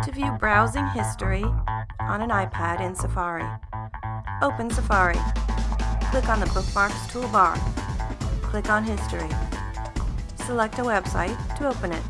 To view browsing history on an iPad in Safari, open Safari. Click on the Bookmarks toolbar. Click on History. Select a website to open it.